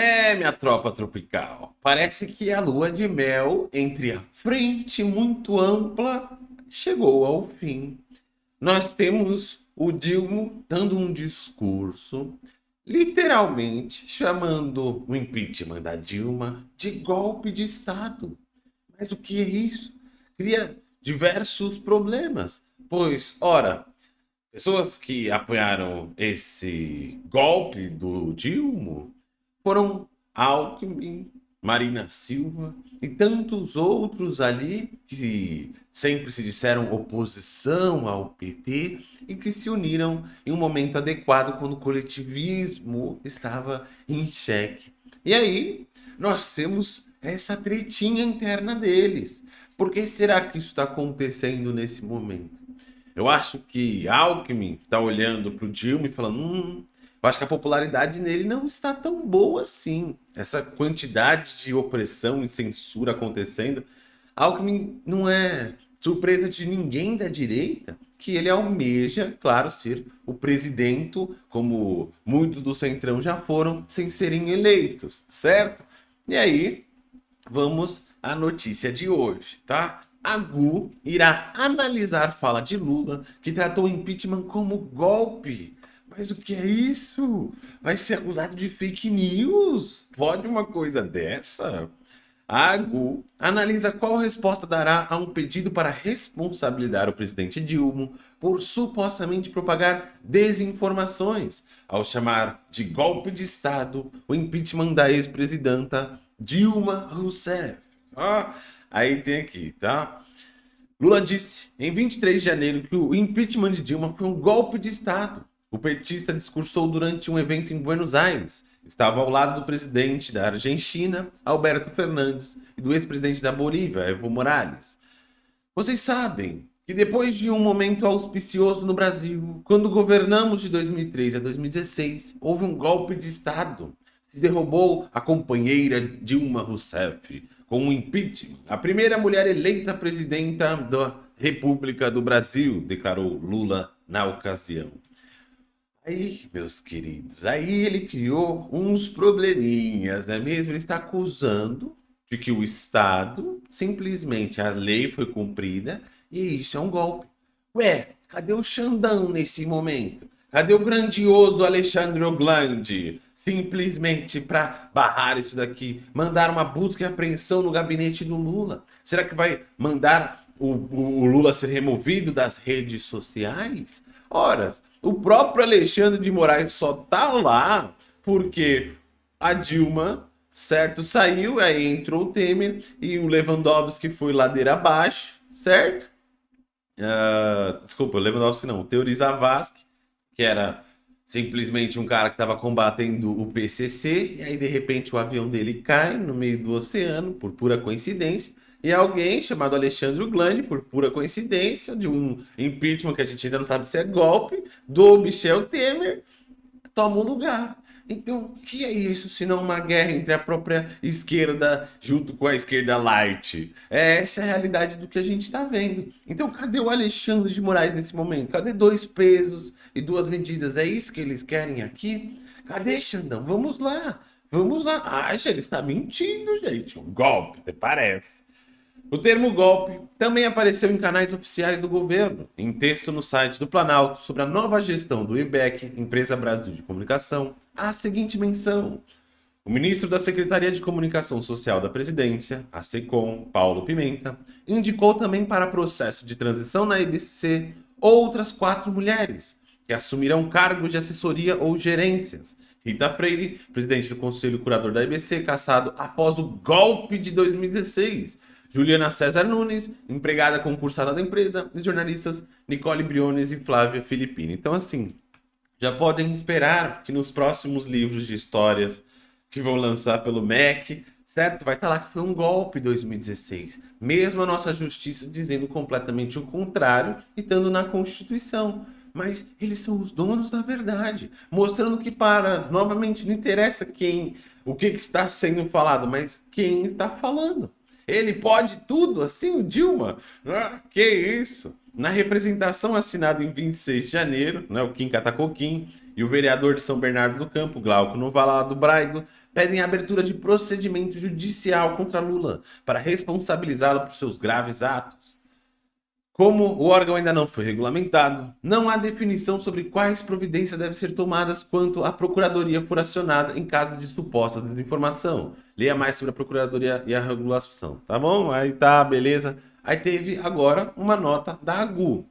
É, minha tropa tropical, parece que a lua de mel entre a frente muito ampla chegou ao fim. Nós temos o Dilma dando um discurso, literalmente chamando o impeachment da Dilma de golpe de Estado. Mas o que é isso? Cria diversos problemas, pois, ora, pessoas que apoiaram esse golpe do Dilma foram Alckmin, Marina Silva e tantos outros ali que sempre se disseram oposição ao PT e que se uniram em um momento adequado quando o coletivismo estava em xeque. E aí nós temos essa tretinha interna deles. Por que será que isso está acontecendo nesse momento? Eu acho que Alckmin está olhando para o Dilma e falando, hum, eu acho que a popularidade nele não está tão boa assim. Essa quantidade de opressão e censura acontecendo, Alckmin não é surpresa de ninguém da direita que ele almeja, claro, ser o presidente, como muitos do Centrão já foram, sem serem eleitos, certo? E aí, vamos à notícia de hoje, tá? A GU irá analisar fala de Lula, que tratou o impeachment como golpe mas o que é isso? Vai ser acusado de fake news? Pode uma coisa dessa? A AGU analisa qual resposta dará a um pedido para responsabilizar o presidente Dilma por supostamente propagar desinformações, ao chamar de golpe de Estado o impeachment da ex-presidenta Dilma Rousseff. Ah, aí tem aqui, tá? Lula disse em 23 de janeiro que o impeachment de Dilma foi um golpe de Estado o petista discursou durante um evento em Buenos Aires. Estava ao lado do presidente da Argentina, Alberto Fernandes, e do ex-presidente da Bolívia, Evo Morales. Vocês sabem que depois de um momento auspicioso no Brasil, quando governamos de 2003 a 2016, houve um golpe de Estado. Se derrubou a companheira Dilma Rousseff com um impeachment. A primeira mulher eleita presidenta da República do Brasil, declarou Lula na ocasião. Aí, meus queridos, aí ele criou uns probleminhas, não é mesmo? Ele está acusando de que o Estado, simplesmente a lei foi cumprida e isso é um golpe. Ué, cadê o Xandão nesse momento? Cadê o grandioso Alexandre Oglandi? Simplesmente para barrar isso daqui, mandar uma busca e apreensão no gabinete do Lula. Será que vai mandar o, o Lula ser removido das redes sociais? Ora, o próprio Alexandre de Moraes só tá lá porque a Dilma, certo, saiu, aí entrou o Temer e o Lewandowski foi ladeira abaixo, certo? Uh, desculpa, Lewandowski não, o Teori Zavascki, que era simplesmente um cara que estava combatendo o PCC, e aí de repente o avião dele cai no meio do oceano, por pura coincidência, e alguém chamado Alexandre Glande, por pura coincidência, de um impeachment que a gente ainda não sabe se é golpe, do Michel Temer, toma um lugar. Então, o que é isso se não uma guerra entre a própria esquerda junto com a esquerda light? É essa a realidade do que a gente está vendo. Então, cadê o Alexandre de Moraes nesse momento? Cadê dois pesos e duas medidas? É isso que eles querem aqui? Cadê, Xandão? Vamos lá. Vamos lá. Acha, ele está mentindo, gente. Um golpe, até parece. O termo golpe também apareceu em canais oficiais do governo, em texto no site do Planalto sobre a nova gestão do IBEC, Empresa Brasil de Comunicação, a seguinte menção. O ministro da Secretaria de Comunicação Social da Presidência, a SECOM, Paulo Pimenta, indicou também para processo de transição na IBC outras quatro mulheres, que assumirão cargos de assessoria ou gerências. Rita Freire, presidente do Conselho Curador da IBC, caçado após o golpe de 2016, Juliana César Nunes, empregada concursada da empresa, e jornalistas Nicole Briones e Flávia Filippini. Então, assim, já podem esperar que nos próximos livros de histórias que vão lançar pelo MEC, certo? Vai estar lá que foi um golpe 2016. Mesmo a nossa justiça dizendo completamente o contrário e estando na Constituição. Mas eles são os donos da verdade, mostrando que para, novamente, não interessa quem, o que, que está sendo falado, mas quem está falando. Ele pode tudo, assim o Dilma? Ah, que isso? Na representação assinada em 26 de janeiro, né, o Kim Catacoquim, e o vereador de São Bernardo do Campo, Glauco Novalado Braido, pedem a abertura de procedimento judicial contra Lula para responsabilizá-lo por seus graves atos. Como o órgão ainda não foi regulamentado, não há definição sobre quais providências devem ser tomadas quanto a Procuradoria for acionada em caso de suposta desinformação. Leia mais sobre a Procuradoria e a regulação, tá bom? Aí tá, beleza. Aí teve agora uma nota da AGU.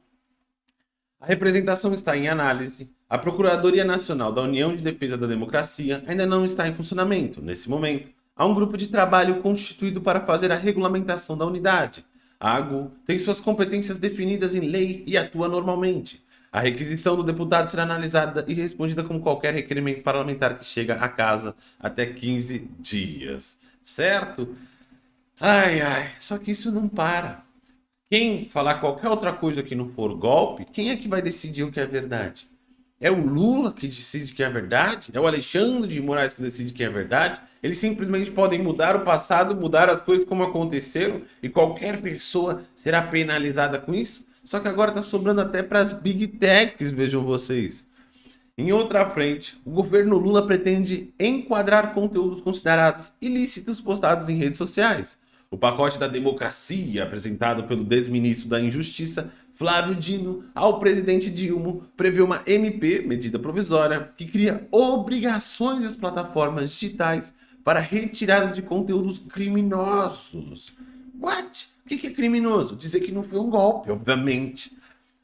A representação está em análise. A Procuradoria Nacional da União de Defesa da Democracia ainda não está em funcionamento. Nesse momento, há um grupo de trabalho constituído para fazer a regulamentação da unidade a AGU tem suas competências definidas em lei e atua normalmente. A requisição do deputado será analisada e respondida como qualquer requerimento parlamentar que chega à casa até 15 dias. Certo? Ai, ai, só que isso não para. Quem falar qualquer outra coisa que não for golpe, quem é que vai decidir o que é verdade? É o Lula que decide que é verdade? É o Alexandre de Moraes que decide que é verdade? Eles simplesmente podem mudar o passado, mudar as coisas como aconteceram e qualquer pessoa será penalizada com isso? Só que agora está sobrando até para as Big Techs, vejam vocês. Em outra frente, o governo Lula pretende enquadrar conteúdos considerados ilícitos postados em redes sociais. O pacote da democracia, apresentado pelo desministro da Injustiça, Flávio Dino, ao presidente Dilma, prevê uma MP, medida provisória, que cria obrigações às plataformas digitais para retirada de conteúdos criminosos. What? O que é criminoso? Dizer que não foi um golpe, obviamente.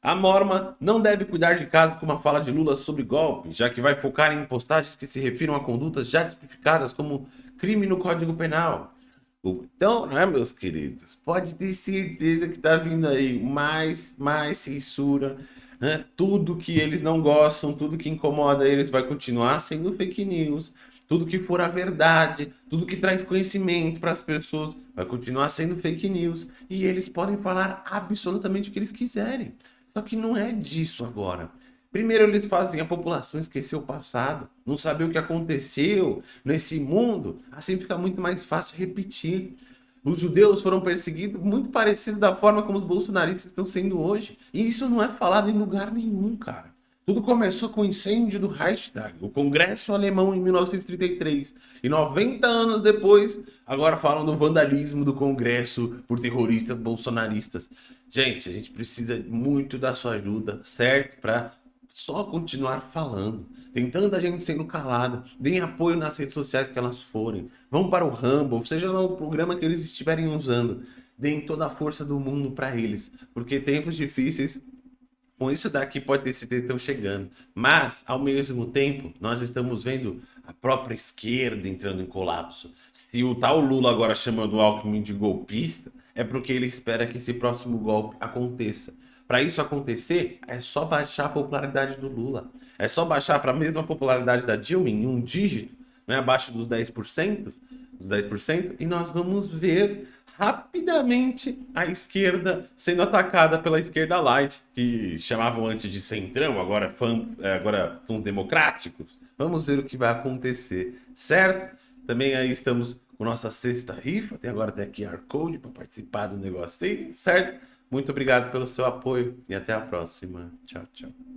A norma não deve cuidar de casos como a fala de Lula sobre golpe, já que vai focar em postagens que se refiram a condutas já tipificadas como crime no Código Penal. Então, né, meus queridos, pode ter certeza que tá vindo aí mais, mais censura, né? Tudo que eles não gostam, tudo que incomoda eles vai continuar sendo fake news. Tudo que for a verdade, tudo que traz conhecimento para as pessoas vai continuar sendo fake news. E eles podem falar absolutamente o que eles quiserem. Só que não é disso agora. Primeiro eles fazem a população esquecer o passado, não saber o que aconteceu nesse mundo, assim fica muito mais fácil repetir. Os judeus foram perseguidos muito parecido da forma como os bolsonaristas estão sendo hoje. E isso não é falado em lugar nenhum, cara. Tudo começou com o incêndio do Reichstag, o Congresso Alemão em 1933. E 90 anos depois, agora falam do vandalismo do Congresso por terroristas bolsonaristas. Gente, a gente precisa muito da sua ajuda, certo? Para só continuar falando. Tem tanta gente sendo calada. Deem apoio nas redes sociais que elas forem. Vão para o Rumble, seja lá o programa que eles estiverem usando. Deem toda a força do mundo para eles. Porque tempos difíceis, com isso daqui pode ter certeza que estão chegando. Mas, ao mesmo tempo, nós estamos vendo a própria esquerda entrando em colapso. Se o tal Lula agora chamando o Alckmin de golpista, é porque ele espera que esse próximo golpe aconteça. Para isso acontecer, é só baixar a popularidade do Lula. É só baixar para a mesma popularidade da Dilma em um dígito, né, abaixo dos 10%, dos 10%, e nós vamos ver rapidamente a esquerda sendo atacada pela esquerda light, que chamavam antes de centrão, agora, fã, é, agora são democráticos. Vamos ver o que vai acontecer, certo? Também aí estamos com nossa sexta rifa, tem agora até QR Code para participar do negócio aí, certo? Muito obrigado pelo seu apoio e até a próxima. Tchau, tchau.